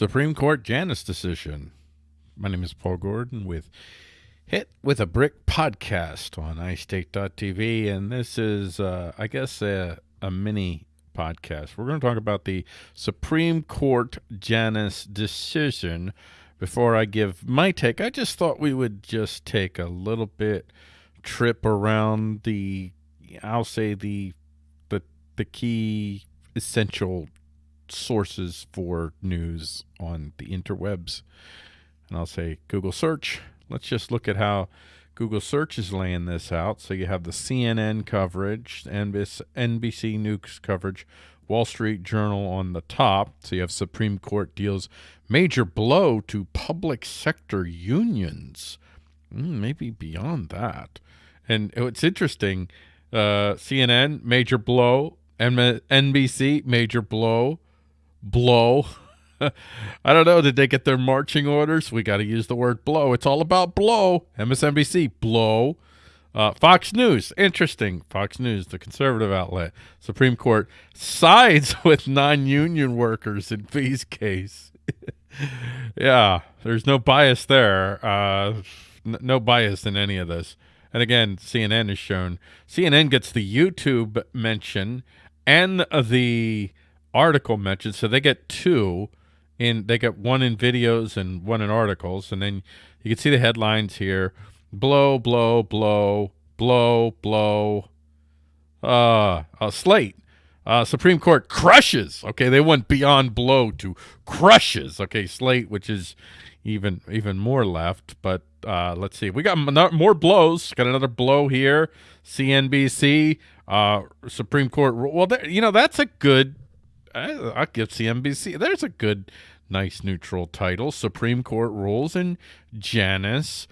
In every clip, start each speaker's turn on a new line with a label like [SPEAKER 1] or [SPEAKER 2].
[SPEAKER 1] Supreme Court Janus decision. My name is Paul Gordon with Hit with a Brick podcast on iState.tv, and this is, uh, I guess, a, a mini podcast. We're going to talk about the Supreme Court Janus decision. Before I give my take, I just thought we would just take a little bit trip around the, I'll say the, the, the key essential sources for news on the interwebs. And I'll say Google search. Let's just look at how Google search is laying this out. So you have the CNN coverage, NBC News coverage, Wall Street Journal on the top. So you have Supreme Court deals major blow to public sector unions. Mm, maybe beyond that. And it's interesting. Uh, CNN, major blow. NBC, major blow blow. I don't know. Did they get their marching orders? We got to use the word blow. It's all about blow. MSNBC, blow. Uh, Fox News, interesting. Fox News, the conservative outlet. Supreme Court sides with non-union workers in fees case. yeah, there's no bias there. Uh, no bias in any of this. And again, CNN is shown. CNN gets the YouTube mention and the article mentioned. So they get two in, they get one in videos and one in articles. And then you can see the headlines here. Blow, blow, blow, blow, blow. Uh, uh Slate. Uh, Supreme Court crushes. Okay, they went beyond blow to crushes. Okay, Slate, which is even even more left. But uh, let's see. We got more blows. Got another blow here. CNBC, uh, Supreme Court. Well, you know that's a good I, will give CNBC. There's a good, nice neutral title. Supreme Court rules in Janus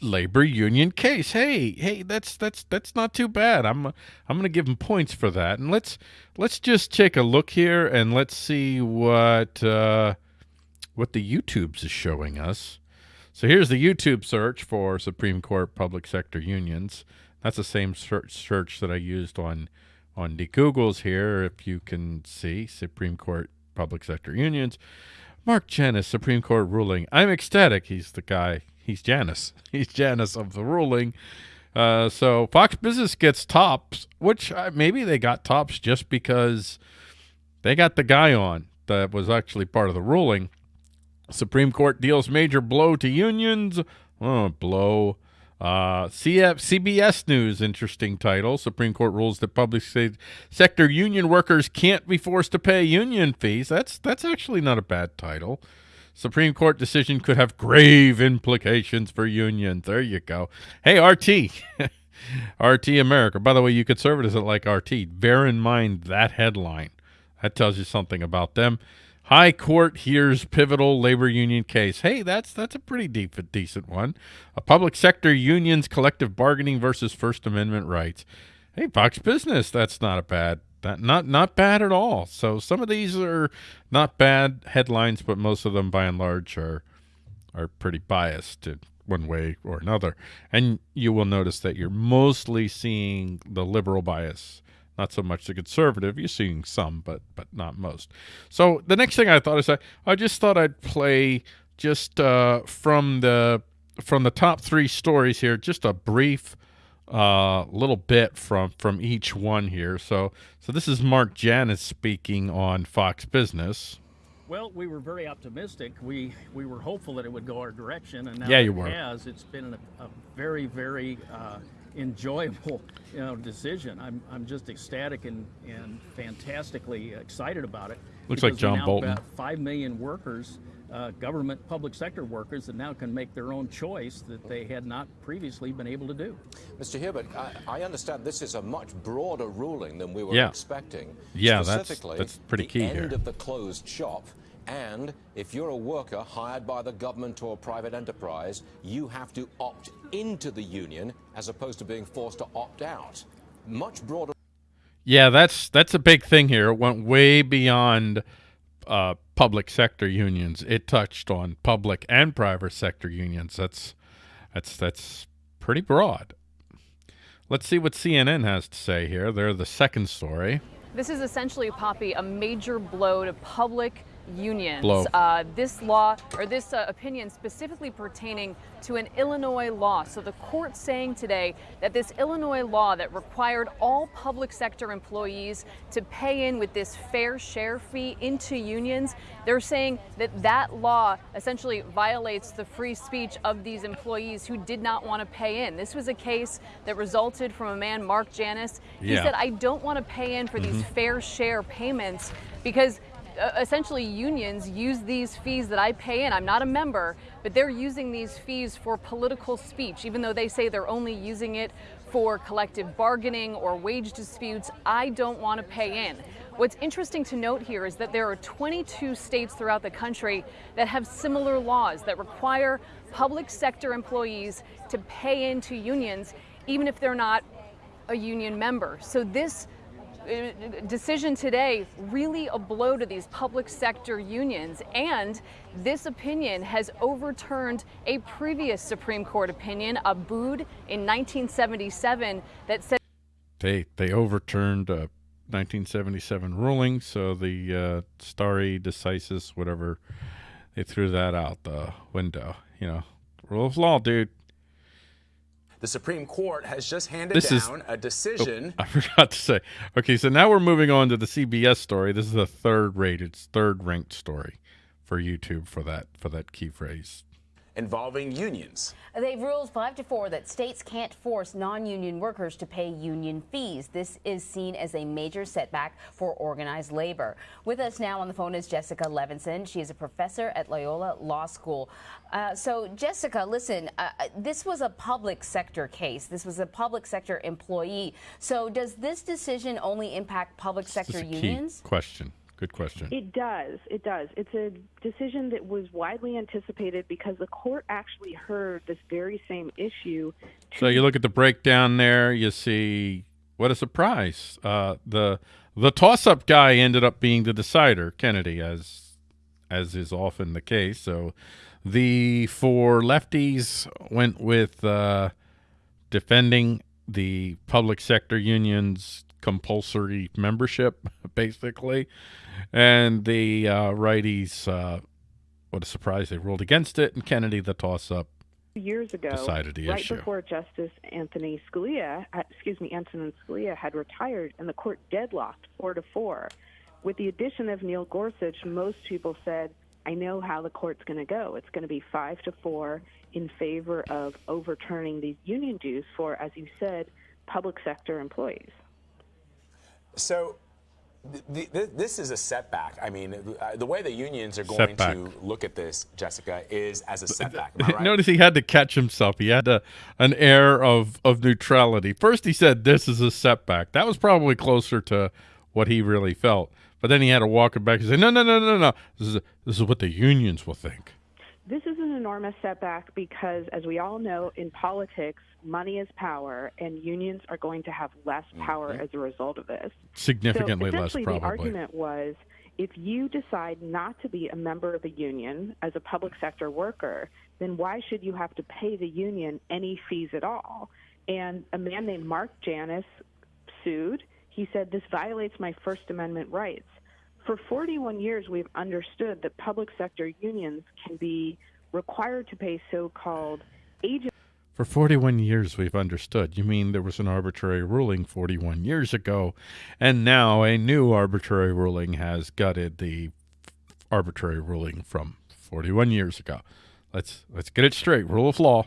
[SPEAKER 1] labor union case. Hey, hey, that's that's that's not too bad. I'm I'm to give them points for that. And let's let's just take a look here and let's see what uh, what the YouTube's is showing us. So here's the YouTube search for Supreme Court public sector unions. That's the same search search that I used on on the Googles here, if you can see, Supreme Court Public Sector Unions. Mark Janus, Supreme Court ruling. I'm ecstatic. He's the guy. He's Janus. He's Janus of the ruling. Uh, so Fox Business gets tops, which uh, maybe they got tops just because they got the guy on that was actually part of the ruling. Supreme Court deals major blow to unions. Oh, blow. Uh, CF, CBS News, interesting title. Supreme Court rules that public sector union workers can't be forced to pay union fees. That's that's actually not a bad title. Supreme Court decision could have grave implications for unions. There you go. Hey, RT. RT America. By the way, you conservatives that like RT, bear in mind that headline. That tells you something about them. High Court hears pivotal labor union case. Hey, that's that's a pretty deep, decent one. A public sector unions collective bargaining versus First Amendment rights. Hey, Fox Business, that's not a bad that not not bad at all. So some of these are not bad headlines, but most of them by and large are are pretty biased in one way or another. And you will notice that you're mostly seeing the liberal bias not so much the conservative. You're seeing some, but but not most. So the next thing I thought is I, I just thought I'd play just uh, from the from the top three stories here, just a brief uh, little bit from from each one here. So so this is Mark Janus speaking on Fox Business.
[SPEAKER 2] Well, we were very optimistic. We we were hopeful that it would go our direction, and now
[SPEAKER 1] yeah, you
[SPEAKER 2] it
[SPEAKER 1] were.
[SPEAKER 2] has. It's been a, a very very uh, enjoyable you know, decision. I'm, I'm just ecstatic and, and fantastically excited about it.
[SPEAKER 1] Looks like John
[SPEAKER 2] now
[SPEAKER 1] Bolton.
[SPEAKER 2] Got five million workers, uh, government, public sector workers that now can make their own choice that they had not previously been able to do.
[SPEAKER 3] Mr. Hibbert, I, I understand this is a much broader ruling than we were
[SPEAKER 1] yeah.
[SPEAKER 3] expecting.
[SPEAKER 1] Yeah, that's, that's pretty key
[SPEAKER 3] the end
[SPEAKER 1] here.
[SPEAKER 3] of the closed shop and if you're a worker hired by the government or private enterprise, you have to opt into the union as opposed to being forced to opt out. Much broader.
[SPEAKER 1] Yeah, that's that's a big thing here. It went way beyond uh, public sector unions. It touched on public and private sector unions. That's that's that's pretty broad. Let's see what CNN has to say here. They're the second story.
[SPEAKER 4] This is essentially, Poppy, a major blow to public unions. Uh, this law or this uh, opinion specifically pertaining to an Illinois law. So the court saying today that this Illinois law that required all public sector employees to pay in with this fair share fee into unions, they're saying that that law essentially violates the free speech of these employees who did not want to pay in. This was a case that resulted from a man, Mark Janus. He
[SPEAKER 1] Yeah.
[SPEAKER 4] said, I don't want to pay in for these fair share payments because essentially unions use these fees that I pay in. I'm not a member, but they're using these fees for political speech, even though they say they're only using it for collective bargaining or wage disputes. I don't want to pay in. What's interesting to note here is that there are 22 states throughout the country that have similar laws that require public sector employees to pay into unions, even if they're not a union member. So this uh, decision today really a blow to these public sector unions and this opinion has overturned a previous Supreme Court opinion, Abood in 1977 that said
[SPEAKER 1] They they overturned a 1977 ruling, so the uh, stare decisis, whatever, they threw that out the window. You know, rule of law, dude.
[SPEAKER 5] The Supreme Court has just handed
[SPEAKER 1] This is-
[SPEAKER 5] down a decision.
[SPEAKER 1] Oh, I forgot to say. Okay, so now we're moving on to the CBS story. This is a third rated, third ranked story for YouTube for that for that key phrase.
[SPEAKER 5] Involving unions.
[SPEAKER 6] They've ruled 5 to 4 that states can't force non union workers to pay union fees. This is seen as a major setback for organized labor. With us now on the phone is Jessica Levinson. She is a professor at Loyola Law School. Uh, so, Jessica, listen, uh, this was a public sector case. This was a public sector employee. So, does this decision only impact public
[SPEAKER 1] This
[SPEAKER 6] sector
[SPEAKER 1] is a key
[SPEAKER 6] unions?
[SPEAKER 1] question. Good question.
[SPEAKER 7] It does. It does. It's a decision that was widely anticipated because the court actually heard this very same issue.
[SPEAKER 1] So you look at the breakdown there, you see what a surprise. Uh, the the toss up guy ended up being the decider, Kennedy, as as is often the case. So the four lefties went with uh, defending the public sector unions compulsory membership, basically, and the uh, righties. Uh, what a surprise! They ruled against it, and Kennedy, the toss up,
[SPEAKER 7] years ago,
[SPEAKER 1] Decided the
[SPEAKER 7] right
[SPEAKER 1] issue.
[SPEAKER 7] before Justice Anthony Scalia, uh, excuse me, Antonin Scalia had retired, and the court deadlocked four to four. With the addition of Neil Gorsuch, most people said, "I know how the court's going to go. It's going to be five to four in favor of overturning these union dues for, as you said, public sector employees."
[SPEAKER 5] So th- th- this is a setback. I mean, uh, the way the unions are going
[SPEAKER 1] Setback.
[SPEAKER 5] to look at this, Jessica, is as a setback. Am I right?
[SPEAKER 1] Notice he had to catch himself. He had a, an air of, of neutrality. First, he said, This is a setback. That was probably closer to what he really felt. But then he had to walk it back and say, No, no, no, no, no. This is, this is what the unions will think.
[SPEAKER 7] This is an enormous setback because, as we all know, in politics, money is power, and unions are going to have less mm-hmm. power as a result of this.
[SPEAKER 1] Significantly
[SPEAKER 7] so
[SPEAKER 1] less, probably.
[SPEAKER 7] the argument was if you decide not to be a member of a union as a public sector worker, then why should you have to pay the union any fees at all? And a man named Mark Janus sued. He said, This violates my First Amendment rights. For 41 years, we've understood that public sector unions can be required to pay so called agent.
[SPEAKER 1] For 41 years, we've understood. You mean there was an arbitrary ruling 41 years ago, and now a new arbitrary ruling has gutted the arbitrary ruling from 41 years ago. Let's let's get it straight. Rule of law,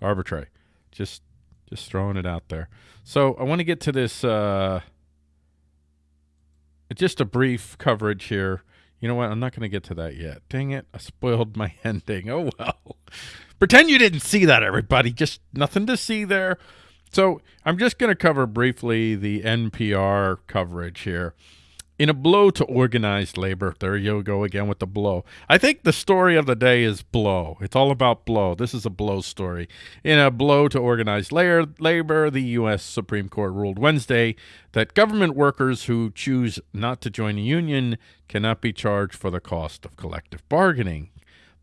[SPEAKER 1] arbitrary. Just just throwing it out there. So I want to get to this. Uh, just a brief coverage here. You know what? I'm not going to get to that yet. Dang it! I spoiled my ending. Oh well. Pretend you didn't see that, everybody. Just nothing to see there. So I'm just going to cover briefly the NPR coverage here. In a blow to organized labor, there you go again with the blow. I think the story of the day is blow. It's all about blow. This is a blow story. In a blow to organized la- labor, the U.S. Supreme Court ruled Wednesday that government workers who choose not to join a union cannot be charged for the cost of collective bargaining.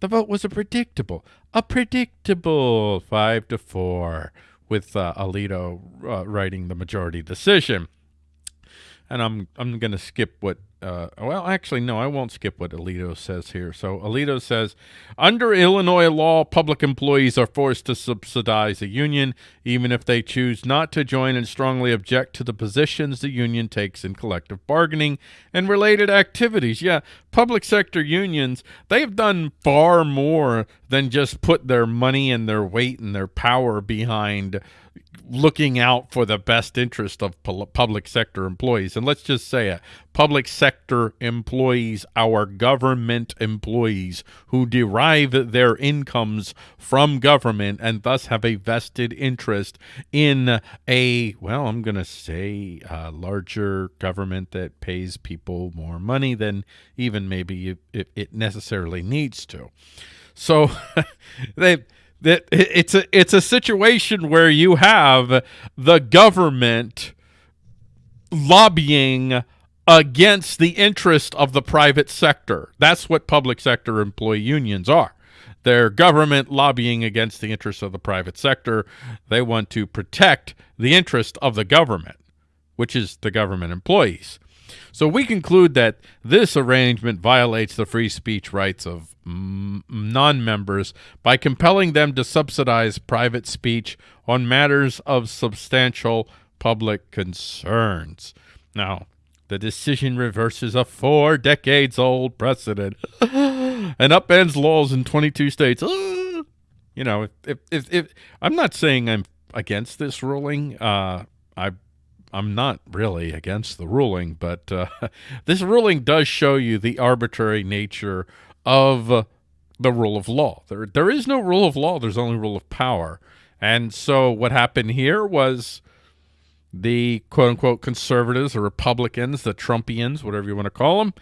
[SPEAKER 1] The vote was a predictable, a predictable five to four, with uh, Alito uh, writing the majority decision. And I'm I'm going to skip what uh, well, actually, no, I won't skip what Alito says here. So Alito says, under Illinois law, public employees are forced to subsidize a union, even if they choose not to join and strongly object to the positions the union takes in collective bargaining and related activities. Yeah, public sector unions, they've done far more than just put their money and their weight and their power behind looking out for the best interest of public sector employees. And let's just say it, public sector employees, our government employees who derive their incomes from government and thus have a vested interest in a, well, I'm going to say a larger government that pays people more money than even maybe it, it necessarily needs to. So they that it's a it's a situation where you have the government lobbying against the interest of the private sector. That's what public sector employee unions are. They're government lobbying against the interests of the private sector. They want to protect the interest of the government, which is the government employees. So we conclude that this arrangement violates the free speech rights of non-members by compelling them to subsidize private speech on matters of substantial public concerns. Now, the decision reverses a four decades old precedent and upends laws in 22 states. You know, if, if, if, I'm not saying I'm against this ruling, uh, I I'm not really against the ruling, but uh, this ruling does show you the arbitrary nature of the rule of law. There, there is no rule of law. There's only rule of power. And so what happened here was the quote-unquote conservatives or Republicans, the Trumpians, whatever you want to call them,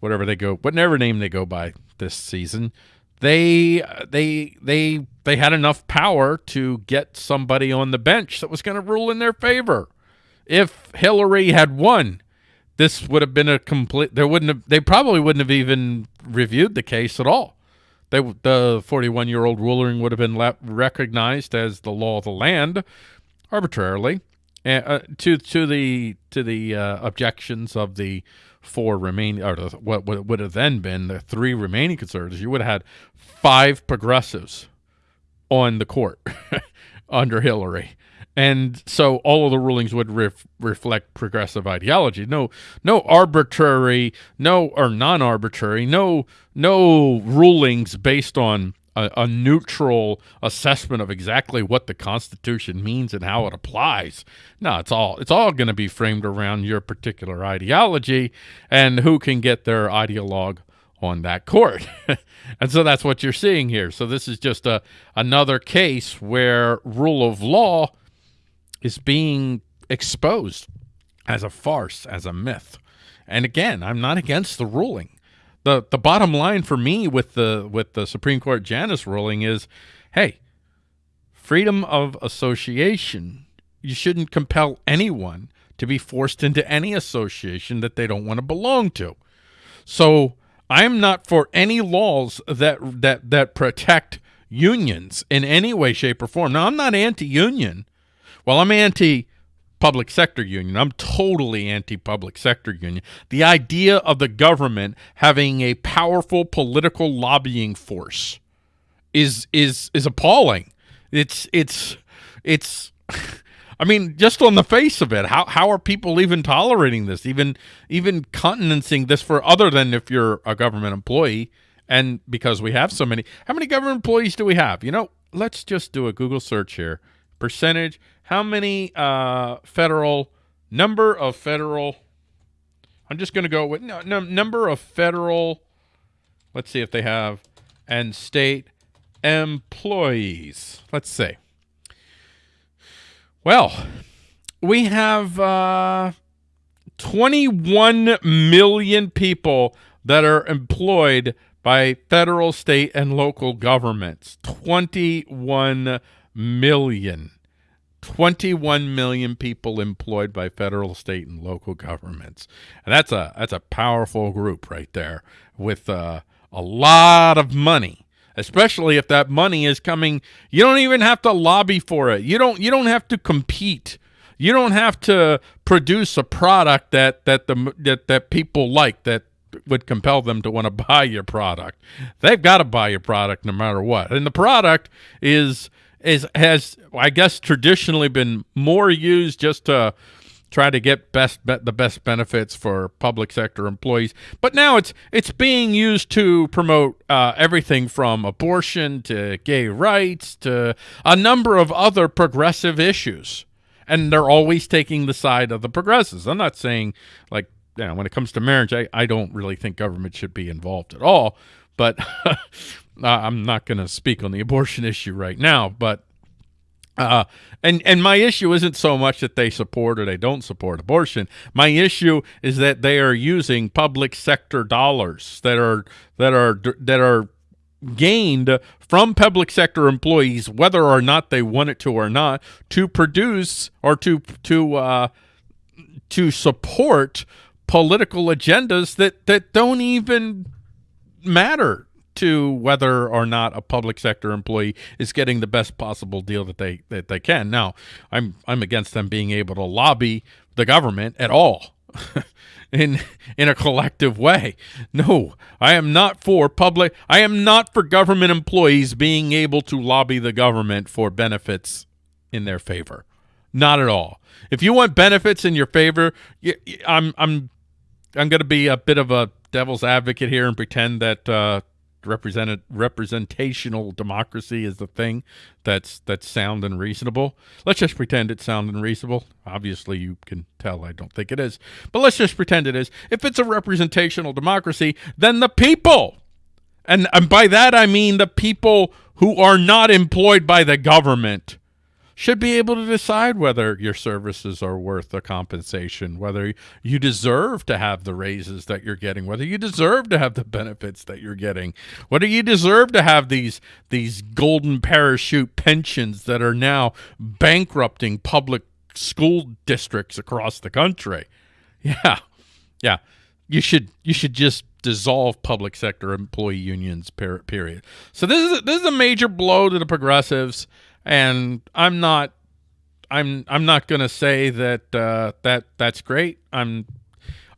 [SPEAKER 1] whatever they go, whatever name they go by this season, they they they they had enough power to get somebody on the bench that was going to rule in their favor. If Hillary had won, this would have been a complete there wouldn't have they probably wouldn't have even reviewed the case at all. They the 41 year old ruling would have been recognized as the law of the land arbitrarily uh, to to the to the uh, objections of the four remaining or the what would have then been the three remaining conservatives you would have had five progressives on the court under Hillary and so all of the rulings would ref reflect progressive ideology. No, no arbitrary, no or non-arbitrary, no, no rulings based on a, a, neutral assessment of exactly what the Constitution means and how it applies. No, it's all it's all going to be framed around your particular ideology and who can get their ideologue on that court. and so that's what you're seeing here. So this is just a another case where rule of law is being exposed as a farce, as a myth. And again, I'm not against the ruling. The the bottom line for me with the with the Supreme Court Janus ruling is, hey, freedom of association. You shouldn't compel anyone to be forced into any association that they don't want to belong to. So I'm not for any laws that that that protect unions in any way, shape, or form. Now I'm not anti-union. Well, I'm anti public sector union. I'm totally anti-public sector union. The idea of the government having a powerful political lobbying force is is is appalling. It's it's it's I mean, just on the face of it, how how are people even tolerating this? Even even countenancing this for other than if you're a government employee and because we have so many. How many government employees do we have? You know, let's just do a Google search here. Percentage how many uh, federal number of federal I'm just going to go with no, no, number of federal let's see if they have and state employees. Let's see. Well, we have uh, 21 million people that are employed by federal, state, and local governments. 21 million. 21 million people employed by federal, state, and local governments. And that's a that's a powerful group right there with uh, a lot of money. Especially if that money is coming, you don't even have to lobby for it. You don't you don't have to compete You don't have to produce a product that that the that that people like that would compel them to want to buy your product. They've got to buy your product no matter what. And the product is is has I guess traditionally been more used just to try to get best the best benefits for public sector employees. But now it's it's being used to promote uh, everything from abortion to gay rights to a number of other progressive issues. And they're always taking the side of the progressives. I'm not saying like you know, when it comes to marriage, I, I don't really think government should be involved at all. But I'm not going to speak on the abortion issue right now. But uh, and and my issue isn't so much that they support or they don't support abortion. My issue is that they are using public sector dollars that are that are that are gained from public sector employees, whether or not they want it to or not, to produce or to to uh, to support political agendas that that don't even matter to whether or not a public sector employee is getting the best possible deal that they that they can. Now, I'm I'm against them being able to lobby the government at all. in in a collective way. No, I am not for public I am not for government employees being able to lobby the government for benefits in their favor. Not at all. If you want benefits in your favor, I'm I'm I'm going to be a bit of a devil's advocate here and pretend that uh, represented representational democracy is the thing that's that's sound and reasonable. Let's just pretend it's sound and reasonable. Obviously, you can tell I don't think it is, but let's just pretend it is. If it's a representational democracy, then the people, and, and by that I mean the people who are not employed by the government should be able to decide whether your services are worth the compensation, whether you deserve to have the raises that you're getting, whether you deserve to have the benefits that you're getting, whether you deserve to have these these golden parachute pensions that are now bankrupting public school districts across the country. Yeah. Yeah. You should you should just dissolve public sector employee unions period. So this is a, this is a major blow to the progressives and I'm not I'm I'm not going to say that uh, that that's great. I'm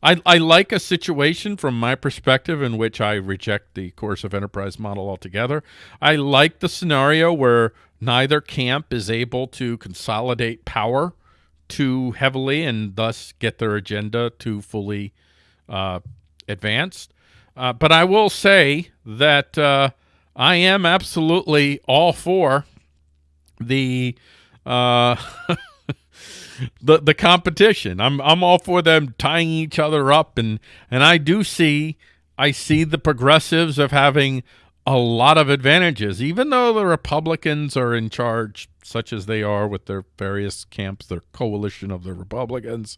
[SPEAKER 1] I I like a situation from my perspective in which I reject the course of enterprise model altogether. I like the scenario where neither camp is able to consolidate power too heavily and thus get their agenda too fully uh, advanced. Uh, but I will say that uh, I am absolutely all for the uh, the the competition. I'm I'm all for them tying each other up, and and I do see I see the progressives of having a lot of advantages, even though the Republicans are in charge, such as they are with their various camps, their coalition of the Republicans.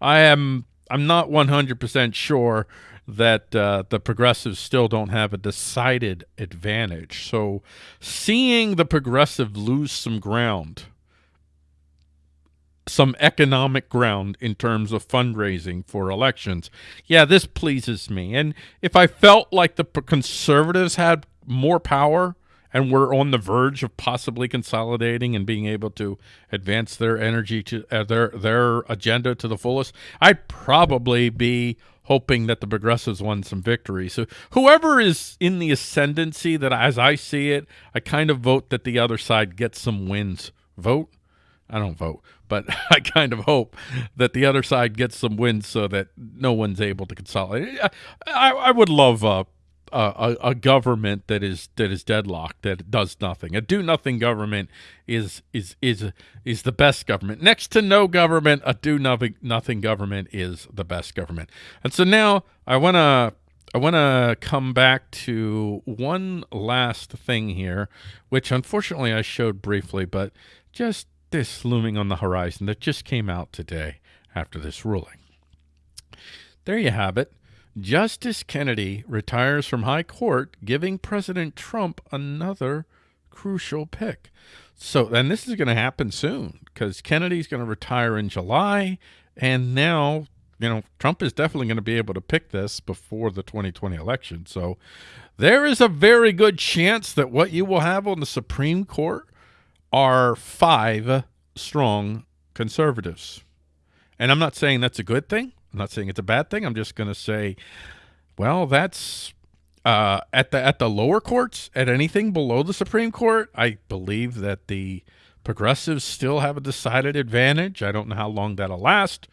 [SPEAKER 1] I am I'm not 100% sure that uh, the progressives still don't have a decided advantage. So seeing the progressive lose some ground, some economic ground in terms of fundraising for elections, yeah, this pleases me. And if I felt like the conservatives had more power and were on the verge of possibly consolidating and being able to advance their energy to uh, their their agenda to the fullest, I'd probably be hoping that the progressives won some victory. So whoever is in the ascendancy that as I see it, I kind of vote that the other side gets some wins. Vote? I don't vote, but I kind of hope that the other side gets some wins so that no one's able to consolidate. I, I would love uh, a, a, government that is that is deadlocked that does nothing. A do nothing government is is is is the best government. Next to no government, a do nothing nothing government is the best government. And so now I want to I want to come back to one last thing here, which unfortunately I showed briefly, but just this looming on the horizon that just came out today after this ruling. There you have it. Justice Kennedy retires from high court, giving President Trump another crucial pick. So, and this is going to happen soon because Kennedy's going to retire in July. And now, you know, Trump is definitely going to be able to pick this before the 2020 election. So there is a very good chance that what you will have on the Supreme Court are five strong conservatives. And I'm not saying that's a good thing. I'm not saying it's a bad thing. I'm just going to say, well, that's uh, at the at the lower courts, at anything below the Supreme Court. I believe that the progressives still have a decided advantage. I don't know how long that'll last.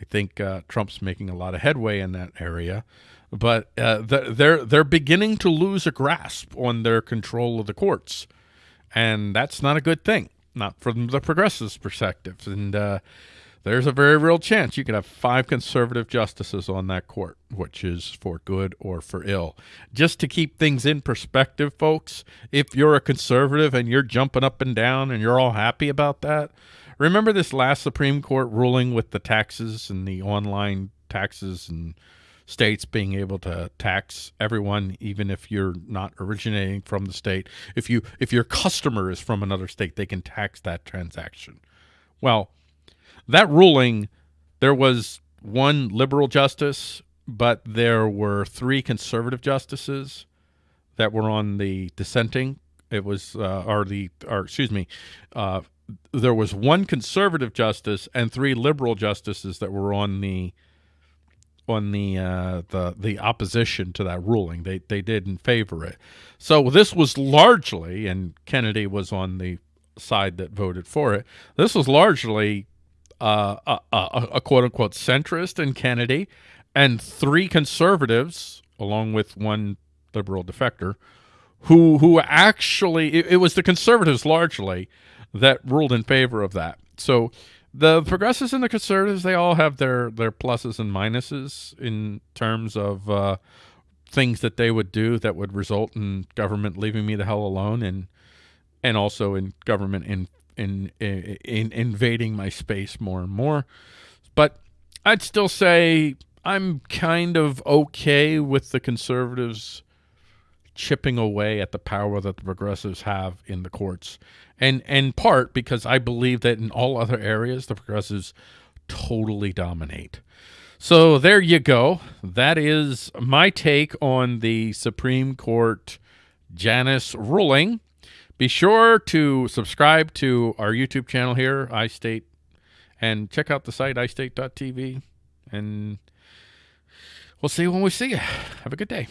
[SPEAKER 1] I think uh, Trump's making a lot of headway in that area, but uh, they're they're beginning to lose a grasp on their control of the courts, and that's not a good thing, not from the progressives' perspective. And uh, there's a very real chance you could have five conservative justices on that court, which is for good or for ill. Just to keep things in perspective, folks, if you're a conservative and you're jumping up and down and you're all happy about that, remember this last Supreme Court ruling with the taxes and the online taxes and states being able to tax everyone even if you're not originating from the state if you if your customer is from another state they can tax that transaction well that ruling, there was one liberal justice, but there were three conservative justices that were on the dissenting. It was, uh, or the, or excuse me, uh, there was one conservative justice and three liberal justices that were on the on the uh, the the opposition to that ruling. They they didn't favor it. So this was largely, and Kennedy was on the side that voted for it. This was largely a, a, a quote unquote centrist in Kennedy and three conservatives, along with one liberal defector, who who actually it, it, was the conservatives largely that ruled in favor of that. So the progressives and the conservatives they all have their their pluses and minuses in terms of uh, things that they would do that would result in government leaving me the hell alone and and also in government in in, in, in invading my space more and more. But I'd still say I'm kind of okay with the conservatives chipping away at the power that the progressives have in the courts. And in part because I believe that in all other areas the progressives totally dominate. So there you go. That is my take on the Supreme Court Janus ruling. Be sure to subscribe to our YouTube channel here, iState, and check out the site, istate.tv. And we'll see you when we see you. Have a good day.